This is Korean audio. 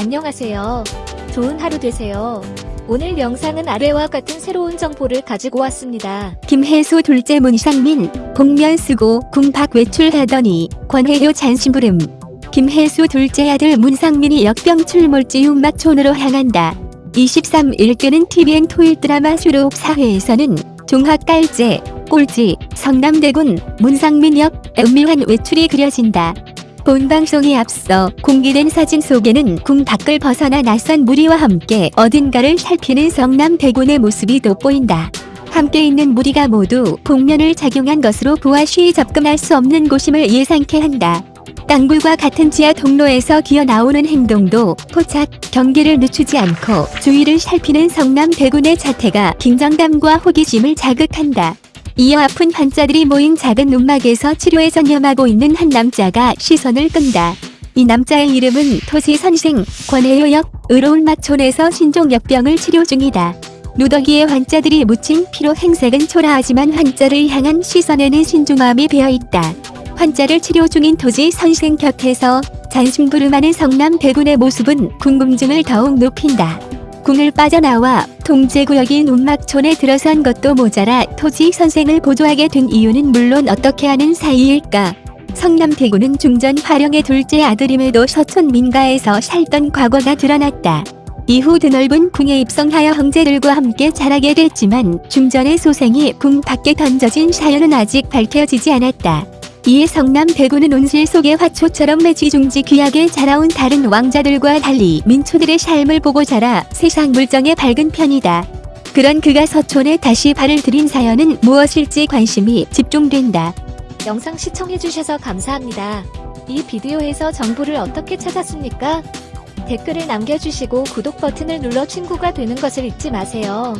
안녕하세요. 좋은 하루 되세요. 오늘 영상은 아래와 같은 새로운 정보를 가지고 왔습니다. 김혜수 둘째 문상민 복면 쓰고 궁박 외출하더니 권혜효 잔심부름 김혜수 둘째 아들 문상민이 역병 출몰지 운막촌으로 향한다. 23일 끄는 TVN 토일 드라마 수록 사회에서는 종합 깔제, 꼴찌, 성남대군, 문상민 역 은밀한 외출이 그려진다. 본 방송에 앞서 공개된 사진 속에는 궁 밖을 벗어나 낯선 무리와 함께 어딘가를 살피는 성남대군의 모습이 돋보인다. 함께 있는 무리가 모두 복면을 작용한 것으로 보아 쉬이 접근할 수 없는 곳임을 예상케 한다. 땅굴과 같은 지하 통로에서 기어 나오는 행동도 포착, 경계를 늦추지 않고 주위를 살피는 성남 대군의 자태가 긴장감과 호기심을 자극한다. 이어 아픈 환자들이 모인 작은 움막에서 치료에 전념하고 있는 한 남자가 시선을 끈다. 이 남자의 이름은 토시 선생 권혜효역 의로운막촌에서 신종역병을 치료 중이다. 누더기에 환자들이 묻힌 피로 행색은 초라하지만 환자를 향한 시선에는 신중함이 배어있다. 환자를 치료 중인 토지 선생 곁에서 잔심부름하는 성남 대군의 모습은 궁금증을 더욱 높인다. 궁을 빠져나와 통제구역인 운막촌에 들어선 것도 모자라 토지 선생을 보조하게 된 이유는 물론 어떻게 하는 사이일까? 성남 대구는 중전 화령의 둘째 아들임에도 서촌 민가에서 살던 과거가 드러났다. 이후 드넓은 궁에 입성하여 형제들과 함께 자라게 됐지만 중전의 소생이 궁 밖에 던져진 사연은 아직 밝혀지지 않았다. 이에 성남 대구는 온실 속의 화초처럼 매지중지 귀하게 자라온 다른 왕자들과 달리 민초들의 삶을 보고 자라 세상 물정에 밝은 편이다. 그런 그가 서촌에 다시 발을 들인 사연은 무엇일지 관심이 집중된다. 영상 시청해주셔서 감사합니다. 이 비디오에서 정보를 어떻게 찾았습니까? 댓글을 남겨주시고 구독 버튼을 눌러 친구가 되는 것을 잊지 마세요.